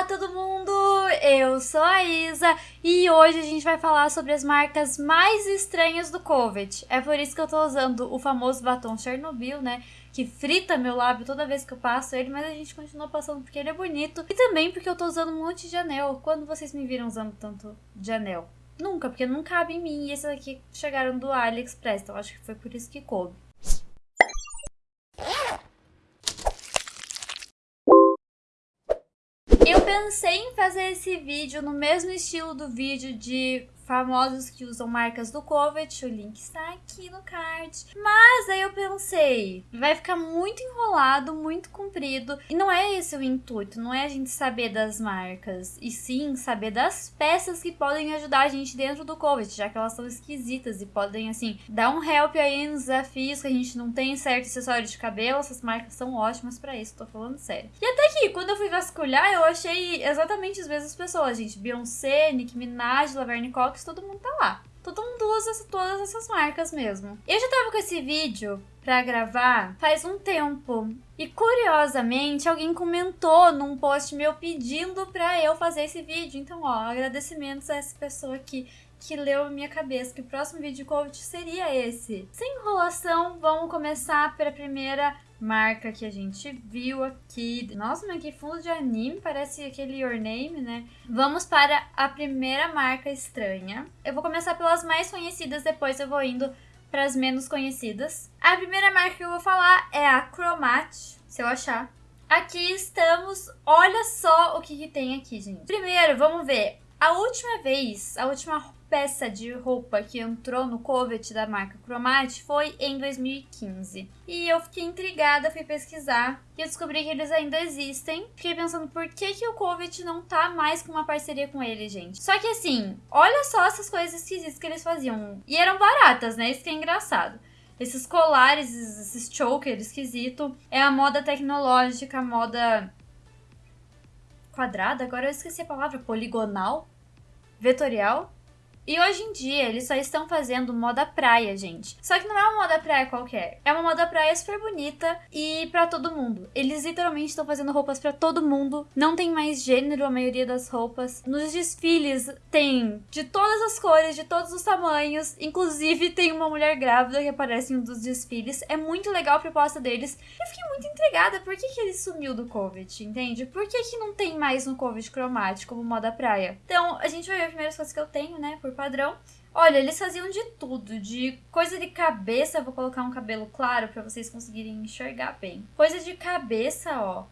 Olá todo mundo, eu sou a Isa e hoje a gente vai falar sobre as marcas mais estranhas do COVID. É por isso que eu tô usando o famoso batom Chernobyl, né? Que frita meu lábio toda vez que eu passo ele, mas a gente continua passando porque ele é bonito. E também porque eu tô usando um monte de anel. Quando vocês me viram usando tanto de anel? Nunca, porque não cabe em mim e esses aqui chegaram do AliExpress, então acho que foi por isso que coube. Eu pensei em fazer esse vídeo no mesmo estilo do vídeo de famosos que usam marcas do Covet, o link está aqui no card. Mas aí eu pensei, vai ficar muito enrolado, muito comprido, e não é esse o intuito, não é a gente saber das marcas, e sim saber das peças que podem ajudar a gente dentro do Covet, já que elas são esquisitas e podem, assim, dar um help aí nos desafios que a gente não tem certo acessório de cabelo, essas marcas são ótimas para isso, tô falando sério. E até que, quando eu fui vasculhar, eu achei exatamente as mesmas pessoas, gente, Beyoncé, Nicki Minaj, Laverne Cox, todo mundo tá lá. Todo mundo usa todas essas marcas mesmo. Eu já tava com esse vídeo pra gravar faz um tempo. E curiosamente, alguém comentou num post meu pedindo pra eu fazer esse vídeo. Então, ó, agradecimentos a essa pessoa aqui que leu minha cabeça que o próximo vídeo de coach seria esse. Sem enrolação, vamos começar pela primeira marca que a gente viu aqui. Nossa, mas que fundo de anime, parece aquele Your Name, né? Vamos para a primeira marca estranha. Eu vou começar pelas mais conhecidas, depois eu vou indo para as menos conhecidas. A primeira marca que eu vou falar é a Cromat, se eu achar. Aqui estamos, olha só o que, que tem aqui, gente. Primeiro, vamos ver. A última vez, a última peça de roupa que entrou no Covet da marca Cromat foi em 2015. E eu fiquei intrigada, fui pesquisar e descobri que eles ainda existem. Fiquei pensando por que, que o Covet não tá mais com uma parceria com ele, gente. Só que assim, olha só essas coisas esquisitas que eles faziam. E eram baratas, né? Isso que é engraçado esses colares, esses chokers esquisito. É a moda tecnológica, a moda quadrada, agora eu esqueci a palavra, poligonal, vetorial. E hoje em dia eles só estão fazendo moda praia, gente. Só que não é uma moda praia qualquer. É uma moda praia super bonita e para todo mundo. Eles literalmente estão fazendo roupas para todo mundo. Não tem mais gênero a maioria das roupas. Nos desfiles tem de todas as cores, de todos os tamanhos. Inclusive tem uma mulher grávida que aparece em um dos desfiles. É muito legal a proposta deles. Eu fiquei muito intrigada. Por que, que ele sumiu do Covid, entende? Por que, que não tem mais no Covid cromático como moda praia? Então a gente vai ver as primeiras coisas que eu tenho, né? Por padrão. Olha, eles faziam de tudo, de coisa de cabeça, vou colocar um cabelo claro para vocês conseguirem enxergar bem. Coisa de cabeça, ó,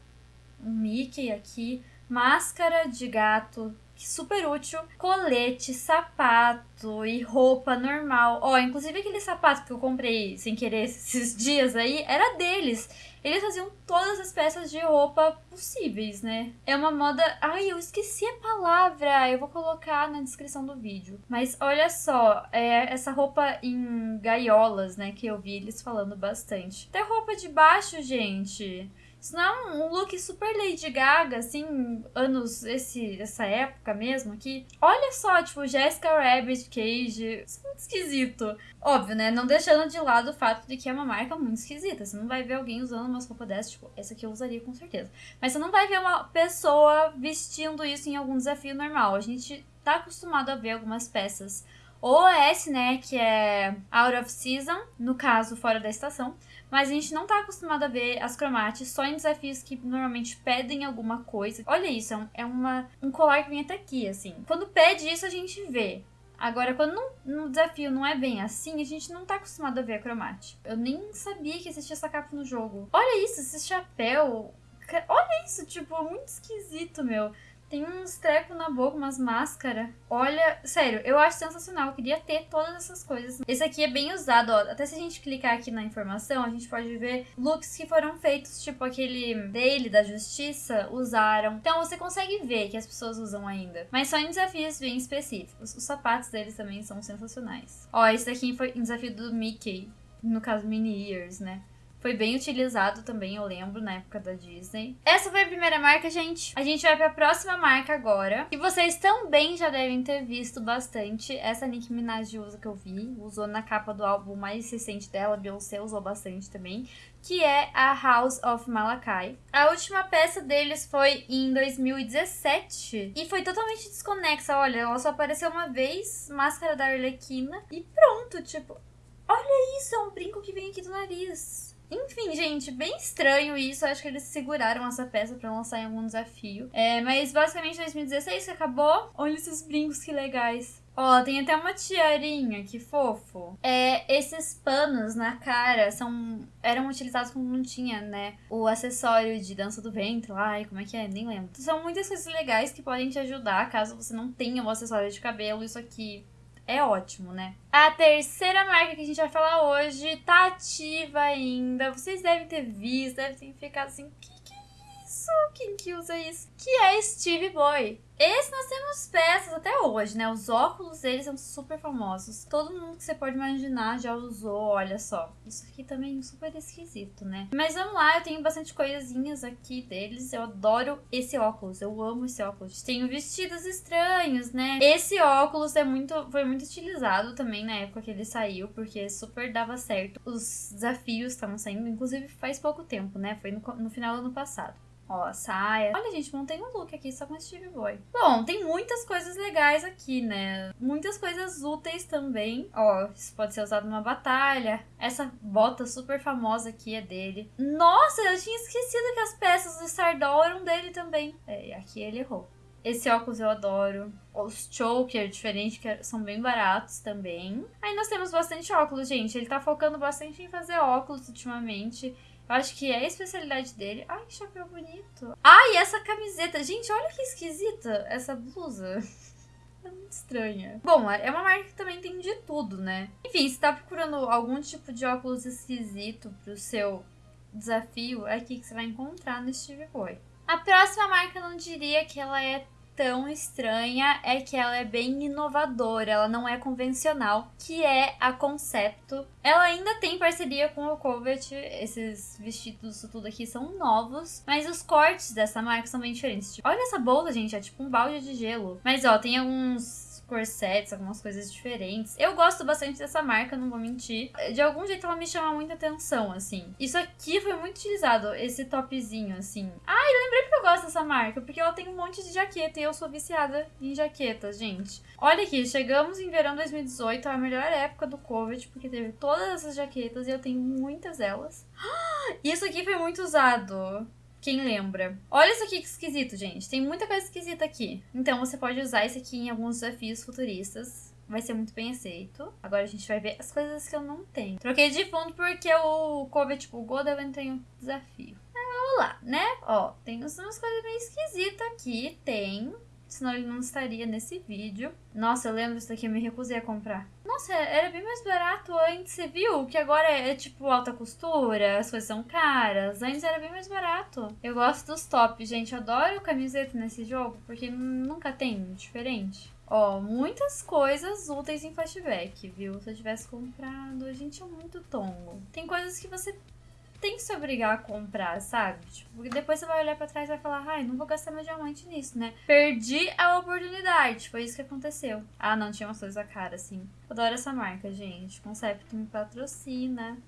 um Mickey aqui, máscara de gato, super útil, colete, sapato e roupa normal. Ó, inclusive aquele sapato que eu comprei sem querer esses dias aí, era deles. Eles faziam todas as peças de roupa possíveis, né? É uma moda. Ai, eu esqueci a palavra. Eu vou colocar na descrição do vídeo. Mas olha só, é essa roupa em gaiolas, né? Que eu vi eles falando bastante. Até roupa de baixo, gente. Isso não é um look super Lady Gaga, assim, anos, esse, essa época mesmo aqui. Olha só, tipo, Jessica Rabbit, Cage. Isso é muito esquisito. Óbvio, né? Não deixando de lado o fato de que é uma marca muito esquisita. Você não vai ver alguém usando umas roupas dessas, tipo, essa aqui eu usaria com certeza. Mas você não vai ver uma pessoa vestindo isso em algum desafio normal. A gente tá acostumado a ver algumas peças. OS, né, que é out of season, no caso, fora da estação. Mas a gente não tá acostumado a ver as cromates só em desafios que normalmente pedem alguma coisa. Olha isso, é, é uma, um colar que vem até aqui, assim. Quando pede isso, a gente vê. Agora, quando no desafio não é bem assim, a gente não tá acostumado a ver a cromate. Eu nem sabia que existia essa capa no jogo. Olha isso, esse chapéu. Olha isso, tipo, muito esquisito, meu. Tem uns trecos na boca, umas máscaras. Olha, sério, eu acho sensacional. Eu queria ter todas essas coisas. Esse aqui é bem usado, ó. Até se a gente clicar aqui na informação, a gente pode ver looks que foram feitos, tipo aquele dele, da Justiça, usaram. Então você consegue ver que as pessoas usam ainda. Mas só em desafios bem específicos. Os sapatos deles também são sensacionais. Ó, esse daqui foi em desafio do Mickey. No caso, Mini Ears, né? Foi bem utilizado também, eu lembro, na época da Disney. Essa foi a primeira marca, gente. A gente vai pra próxima marca agora. Que vocês também já devem ter visto bastante. Essa Nicki Minaj usa que eu vi. Usou na capa do álbum mais recente dela. Beyoncé usou bastante também. Que é a House of Malakai. A última peça deles foi em 2017. E foi totalmente desconexa. Olha, ela só apareceu uma vez. Máscara da Arlequina. E pronto, tipo... Olha isso, é um brinco que vem aqui do nariz. Enfim, gente, bem estranho isso. Acho que eles seguraram essa peça para lançar em algum desafio. É, mas basicamente 2016 que acabou. Olha esses brincos que legais. Ó, tem até uma tiarinha, que fofo. É, esses panos na cara são eram utilizados quando não tinha, né, o acessório de dança do ventre lá, e como é que é, nem lembro. São muitas coisas legais que podem te ajudar caso você não tenha o acessório de cabelo. Isso aqui é ótimo, né? A terceira marca que a gente vai falar hoje tá ativa ainda. Vocês devem ter visto, devem ter ficado assim, que que é isso? Quem que usa isso? Que é Steve Boy. Esse nós temos peças até hoje, né? Os óculos deles são super famosos. Todo mundo que você pode imaginar já usou, olha só. Isso aqui também é super esquisito, né? Mas vamos lá, eu tenho bastante coisinhas aqui deles. Eu adoro esse óculos, eu amo esse óculos. Tenho vestidos estranhos, né? Esse óculos é muito, foi muito utilizado também na época que ele saiu, porque super dava certo. Os desafios estavam saindo, inclusive faz pouco tempo, né? Foi no, no final do ano passado. Ó, saia. Olha, gente, montei um look aqui só com Steve Boy. Bom, tem muitas coisas legais aqui, né? Muitas coisas úteis também. Ó, isso pode ser usado numa batalha. Essa bota super famosa aqui é dele. Nossa, eu tinha esquecido que as peças do Stardoll eram dele também. É, aqui ele errou. Esse óculos eu adoro. Os choker diferentes, que são bem baratos também. Aí nós temos bastante óculos, gente. Ele tá focando bastante em fazer óculos ultimamente. Eu acho que é a especialidade dele. Ai, que chapéu bonito. Ai, essa camiseta. Gente, olha que esquisita essa blusa. É muito estranha. Bom, é uma marca que também tem de tudo, né? Enfim, se tá procurando algum tipo de óculos esquisito pro seu desafio, é aqui que você vai encontrar no Steve Boy. A próxima marca, eu não diria que ela é tão estranha é que ela é bem inovadora, ela não é convencional, que é a Concepto. Ela ainda tem parceria com o Covet, esses vestidos tudo aqui são novos, mas os cortes dessa marca são bem diferentes. Tipo, olha essa bolsa, gente, é tipo um balde de gelo. Mas ó, tem alguns corsets, algumas coisas diferentes. Eu gosto bastante dessa marca, não vou mentir. De algum jeito ela me chama muita atenção, assim. Isso aqui foi muito utilizado, esse topzinho, assim. Ah, eu lembrei porque eu gosto dessa marca, porque ela tem um monte de jaqueta e eu sou viciada em jaquetas, gente. Olha aqui, chegamos em verão 2018, a melhor época do Covid, porque teve todas essas jaquetas e eu tenho muitas delas. Isso aqui foi muito usado. Quem lembra? Olha isso aqui que esquisito, gente. Tem muita coisa esquisita aqui. Então você pode usar isso aqui em alguns desafios futuristas. Vai ser muito bem aceito. Agora a gente vai ver as coisas que eu não tenho. Troquei de fundo porque o Covet tipo, bugou, daí eu entrei em um desafio. vamos lá, né? Ó, tem umas coisas meio esquisitas aqui. Tem senão ele não estaria nesse vídeo. Nossa, eu lembro disso daqui, eu me recusei a comprar. Nossa, era bem mais barato antes, você viu? Que agora é, é, tipo alta costura, as coisas são caras. Antes era bem mais barato. Eu gosto dos tops, gente. Eu adoro camiseta nesse jogo, porque nunca tem diferente. Ó, muitas coisas úteis em flashback, viu? Se eu tivesse comprado, gente, é muito tongo. Tem coisas que você tem que se obrigar a comprar, sabe? Tipo, porque depois você vai olhar para trás e vai falar, ai, não vou gastar meu diamante nisso, né? Perdi a oportunidade. Foi isso que aconteceu. Ah, não, tinha umas coisas a cara, assim. Adoro essa marca, gente. Concept me patrocina.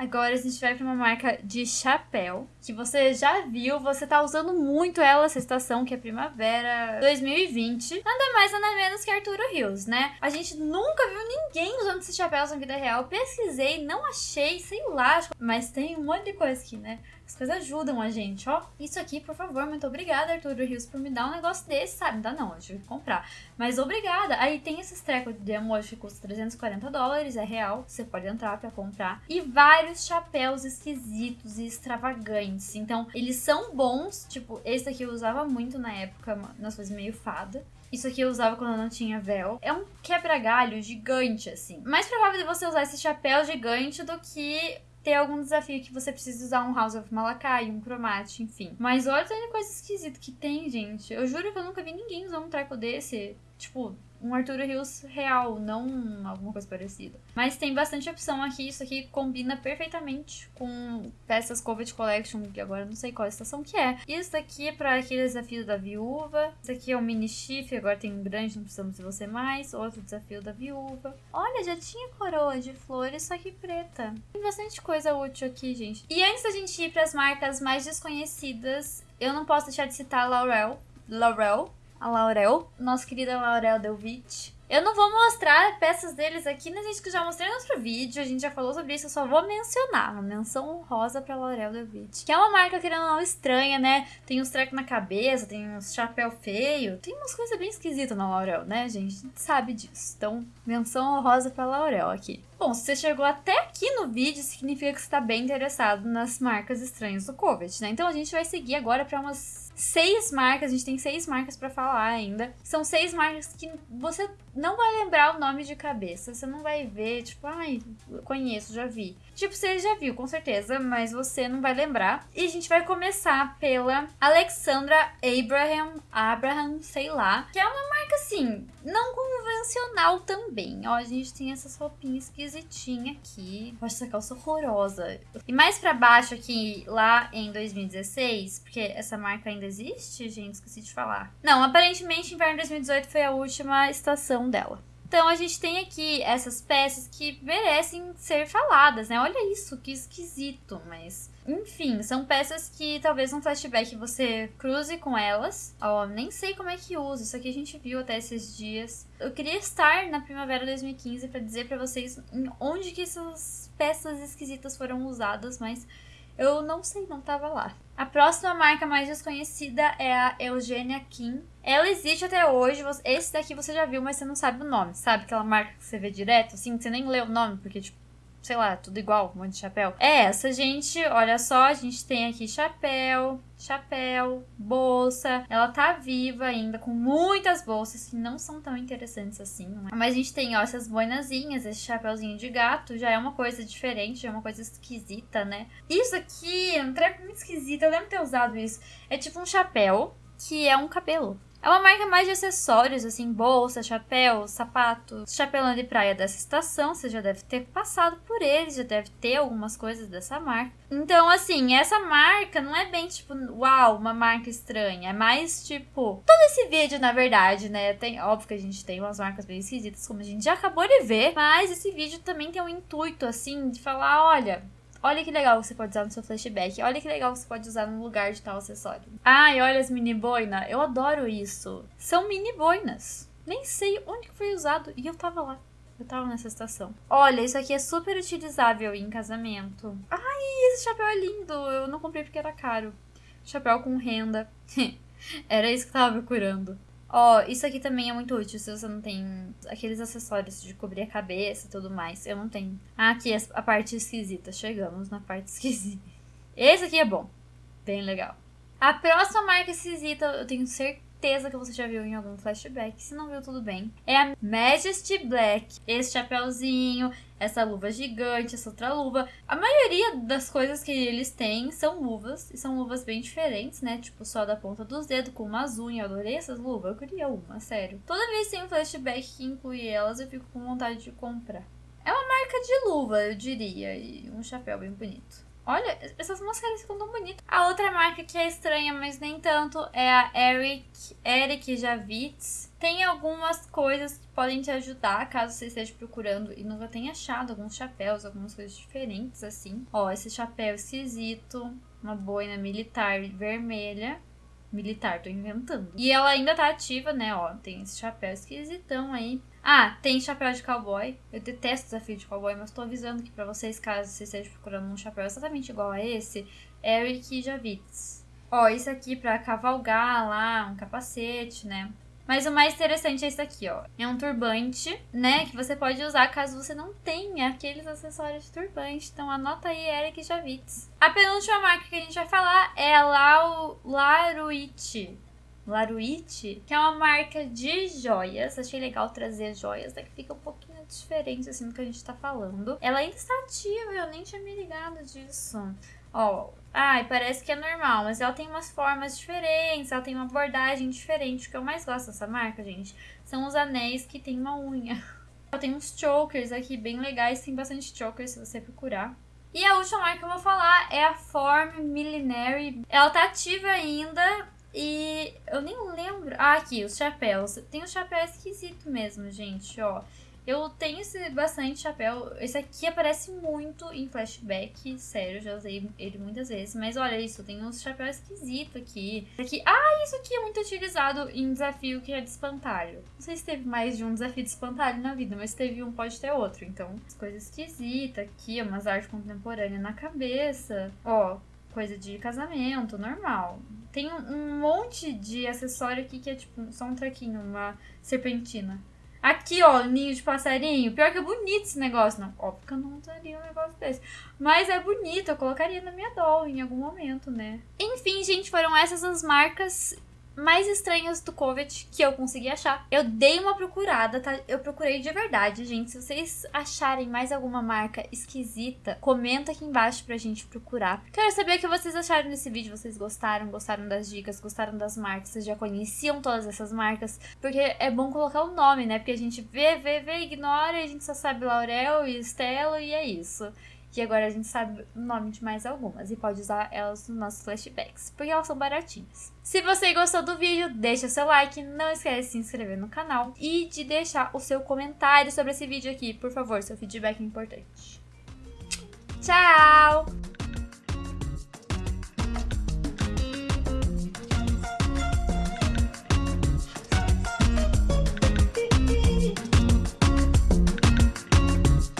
Agora a gente vai para uma marca de chapéu, que você já viu, você tá usando muito ela essa estação, que é primavera 2020. Nada mais, nada menos que Arturo Rios, né? A gente nunca viu ninguém usando esses chapéus na vida real. Pesquisei, não achei, sei lá, mas tem um monte de coisa aqui, né? As coisas ajudam a gente, ó. Isso aqui, por favor, muito obrigada, Arthur Rios, por me dar um negócio desse, sabe? Dá não, eu tive que comprar. Mas obrigada. Aí tem esses trecos de emoji que custa 340 dólares, é real. Você pode entrar pra comprar. E vários chapéus esquisitos e extravagantes. Então, eles são bons. Tipo, esse aqui eu usava muito na época, nas coisas meio fada. Isso aqui eu usava quando eu não tinha véu. É um quebra-galho gigante, assim. Mais provável de você usar esse chapéu gigante do que ter algum desafio que você precisa usar um House of Malakai, um Chromate, enfim. Mas olha a coisa esquisita que tem, gente. Eu juro que eu nunca vi ninguém usar um treco desse. Tipo, um Arturo Rios real, não alguma coisa parecida. Mas tem bastante opção aqui, isso aqui combina perfeitamente com peças Covid Collection, que agora não sei qual estação que é. Isso daqui é para aquele desafio da viúva. Isso aqui é um mini chifre, agora tem um grande, não precisamos de você mais. Outro desafio da viúva. Olha, já tinha coroa de flores, só que preta. Tem bastante coisa útil aqui, gente. E antes da gente ir para as marcas mais desconhecidas, eu não posso deixar de citar a Laurel. Laurel, a Laurel, nossa querida Laurel Delvit. Eu não vou mostrar peças deles aqui, né, gente? Que eu já mostrei no outro vídeo. A gente já falou sobre isso. Eu só vou mencionar. Uma menção honrosa pra Laurel Delvit. Que é uma marca, querendo ou não, estranha, né? Tem uns trecos na cabeça, tem uns chapéu feio. Tem umas coisas bem esquisitas na Laurel, né, gente? A gente sabe disso. Então, menção honrosa pra Laurel aqui. Bom, se você chegou até aqui no vídeo, significa que você está bem interessado nas marcas estranhas do COVID, né? Então a gente vai seguir agora para umas seis marcas, a gente tem seis marcas para falar ainda. São seis marcas que você não vai lembrar o nome de cabeça. Você não vai ver, tipo, ai, conheço, já vi. Tipo, você já viu, com certeza, mas você não vai lembrar. E a gente vai começar pela Alexandra Abraham, Abraham, sei lá, que é uma marca assim, não convencional também. Ó, a gente tem essas roupinhas esquisitinhas aqui. Olha essa calça horrorosa. E mais para baixo aqui, lá em 2016, porque essa marca ainda existe, gente, esqueci de falar. Não, aparentemente inverno 2018 foi a última estação dela. Então a gente tem aqui essas peças que merecem ser faladas, né? Olha isso, que esquisito, mas enfim, são peças que talvez um flashback você cruze com elas. Ó, oh, nem sei como é que usa, isso aqui a gente viu até esses dias. Eu queria estar na primavera 2015 para dizer para vocês onde que essas peças esquisitas foram usadas, mas eu não sei, não tava lá. A próxima marca mais desconhecida é a Eugenia Kim. Ela existe até hoje. Esse daqui você já viu, mas você não sabe o nome. Sabe aquela marca que você vê direto, assim, que você nem lê o nome, porque, tipo, sei lá, tudo igual, um monte de chapéu. É essa, gente. Olha só, a gente tem aqui chapéu, chapéu, bolsa. Ela tá viva ainda, com muitas bolsas que não são tão interessantes assim. É? Mas a gente tem, ó, essas boinazinhas, esse chapéuzinho de gato. Já é uma coisa diferente, já é uma coisa esquisita, né? Isso aqui é um treco muito esquisito. Eu lembro de ter usado isso. É tipo um chapéu que é um cabelo. É uma marca mais de acessórios, assim, bolsa, chapéu, sapato, chapelão de praia dessa estação. Você já deve ter passado por eles, já deve ter algumas coisas dessa marca. Então, assim, essa marca não é bem tipo, uau, uma marca estranha. É mais tipo. Todo esse vídeo, na verdade, né? Tem, óbvio que a gente tem umas marcas bem esquisitas, como a gente já acabou de ver. Mas esse vídeo também tem um intuito, assim, de falar: olha, Olha que legal você pode usar no seu flashback. Olha que legal você pode usar no lugar de tal acessório. Ai, olha as mini boina. Eu adoro isso. São mini boinas. Nem sei onde foi usado e eu tava lá. Eu tava nessa estação. Olha, isso aqui é super utilizável em casamento. Ai, esse chapéu é lindo. Eu não comprei porque era caro. Chapéu com renda. era isso que eu tava procurando. Ó, oh, isso aqui também é muito útil se você não tem aqueles acessórios de cobrir a cabeça e tudo mais. Eu não tenho. Ah, aqui a parte esquisita. Chegamos na parte esquisita. Esse aqui é bom. Bem legal. A próxima marca esquisita, eu tenho certeza que você já viu em algum flashback. Se não viu, tudo bem. É a Majesty Black. Esse chapéuzinho, essa luva gigante, essa outra luva. A maioria das coisas que eles têm são luvas, e são luvas bem diferentes, né? Tipo, só da ponta dos dedos, com umas unhas. Eu adorei essas luvas, eu queria uma, sério. Toda vez que tem um flashback que inclui elas, eu fico com vontade de comprar. É uma marca de luva, eu diria, e um chapéu bem bonito. Olha, essas máscaras ficam tão bonitas. A outra marca que é estranha, mas nem tanto, é a Eric, Eric Javits. Tem algumas coisas que podem te ajudar caso você esteja procurando e nunca tenha achado alguns chapéus, algumas coisas diferentes assim. Ó, esse chapéu esquisito, uma boina militar vermelha. Militar, tô inventando. E ela ainda tá ativa, né? Ó, tem esse chapéu esquisitão aí. Ah, tem chapéu de cowboy. Eu detesto desafio de cowboy, mas tô avisando que para vocês, caso vocês estejam procurando um chapéu exatamente igual a esse, Eric Javits. Ó, isso aqui pra cavalgar lá, um capacete, né? Mas o mais interessante é isso aqui, ó. É um turbante, né? Que você pode usar caso você não tenha aqueles acessórios de turbante. Então anota aí, Eric Javits. A penúltima marca que a gente vai falar é a Laruite. Laruite, que é uma marca de joias. Achei legal trazer joias, né? Que fica um pouquinho diferente, assim, do que a gente tá falando. Ela ainda está ativa, eu nem tinha me ligado disso. Ó, ai, parece que é normal, mas ela tem umas formas diferentes, ela tem uma abordagem diferente. O que eu mais gosto dessa marca, gente, são os anéis que tem uma unha. Ela tem uns chokers aqui bem legais, tem bastante chokers se você procurar. E a última marca que eu vou falar é a Form Millenary. Ela tá ativa ainda e eu nem lembro. Ah, aqui, os chapéus. Tem um chapéu esquisito mesmo, gente, ó. Eu tenho esse bastante chapéu. Esse aqui aparece muito em flashback. Sério, já usei ele muitas vezes. Mas olha isso, tem uns chapéus esquisitos aqui. aqui. Ah, isso aqui é muito utilizado em desafio que é de espantalho. Não sei se teve mais de um desafio de espantalho na vida, mas teve um, pode ter outro. Então, coisas esquisitas aqui, umas artes contemporâneas na cabeça. Ó, coisa de casamento, normal. Tem um, monte de acessório aqui que é tipo só um trequinho, uma serpentina. Aqui, ó, ninho de passarinho. Pior que é bonito esse negócio. Não, óbvio que eu não usaria um negócio desse. Mas é bonito, eu colocaria na minha doll em algum momento, né? Enfim, gente, foram essas as marcas mais estranhas do Covet que eu consegui achar. Eu dei uma procurada, tá? Eu procurei de verdade, gente. Se vocês acharem mais alguma marca esquisita, comenta aqui embaixo pra gente procurar. Quero saber o que vocês acharam desse vídeo. Vocês gostaram? Gostaram das dicas? Gostaram das marcas? Vocês já conheciam todas essas marcas? Porque é bom colocar o nome, né? Porque a gente vê, vê, vê, ignora e a gente só sabe Laurel e Estela e é isso. E agora a gente sabe o nome de mais algumas e pode usar elas nos nossos flashbacks, porque elas são baratinhas. Se você gostou do vídeo, deixa seu like, não esquece de se inscrever no canal e de deixar o seu comentário sobre esse vídeo aqui, por favor, seu feedback é importante. Tchau!